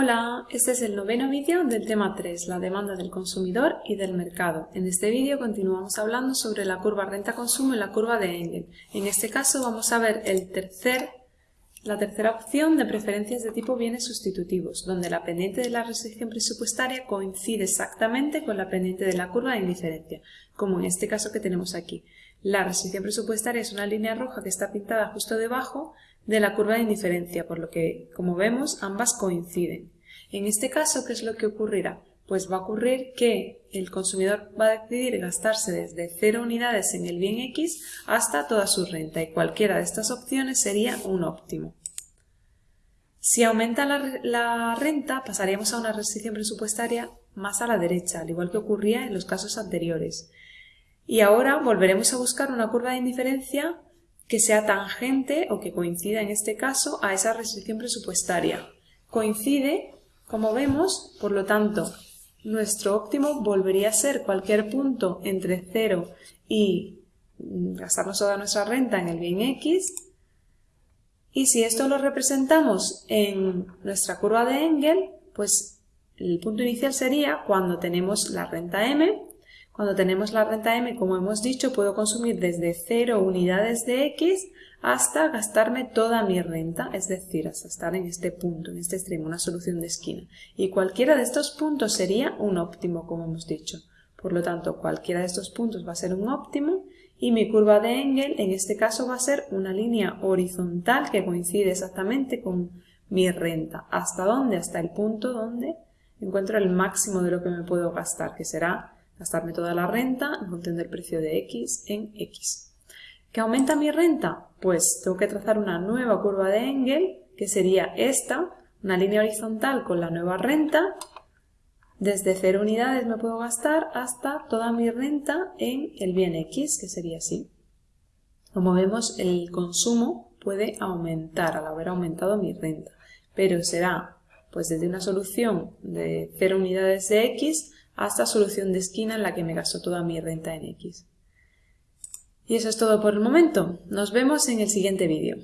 Hola, este es el noveno vídeo del tema 3, la demanda del consumidor y del mercado. En este vídeo continuamos hablando sobre la curva renta-consumo y la curva de Engel. En este caso vamos a ver el la tercera opción de preferencias de tipo bienes sustitutivos, donde la pendiente de la restricción presupuestaria coincide exactamente con la pendiente de la curva de indiferencia, como en este caso que tenemos aquí. La restricción presupuestaria es una línea roja que está pintada justo debajo de la curva de indiferencia, por lo que, como vemos, ambas coinciden. En este caso, ¿qué es lo que ocurrirá? Pues va a ocurrir que el consumidor va a decidir gastarse desde 0 unidades en el bien X hasta toda su renta y cualquiera de estas opciones sería un óptimo. Si aumenta la, la, renta, pasaríamos a una restricción presupuestaria más a la derecha, al igual que ocurría en los casos anteriores. Y ahora volveremos a buscar una curva de indiferencia que sea tangente o que coincida en este caso a esa restricción presupuestaria. Coincide, como vemos, por lo tanto, nuestro óptimo volvería a ser cualquier punto entre 0 y mm, gastarnos toda nuestra renta en el bien X. Y si esto lo representamos en nuestra curva de Engel, pues el punto inicial sería cuando tenemos la renta M cuando tenemos la renta M, como hemos dicho, puedo consumir desde 0 unidades de X hasta gastarme toda mi renta, es decir, hasta estar en este punto, en este extremo, una solución de esquina. Y cualquiera de estos puntos sería un óptimo, como hemos dicho. Por lo tanto, cualquiera de estos puntos va a ser un óptimo y mi curva de Engel en este caso va a ser una línea horizontal que coincide exactamente con mi renta. ¿Hasta dónde? Hasta el punto donde encuentro el máximo de lo que me puedo gastar, que será gastarme toda la renta en función del precio de X en X. ¿Qué aumenta mi renta? Pues tengo que trazar una nueva curva de Engel, que sería esta, una línea horizontal con la nueva renta. Desde 0 unidades me puedo gastar hasta toda mi renta en el bien X, que sería así. Como vemos, el consumo puede aumentar al haber aumentado mi renta, pero será pues desde una solución de 0 unidades de X hasta solución de esquina en la que me gasto toda mi renta en X. Y eso es todo por el momento. Nos vemos en el siguiente vídeo.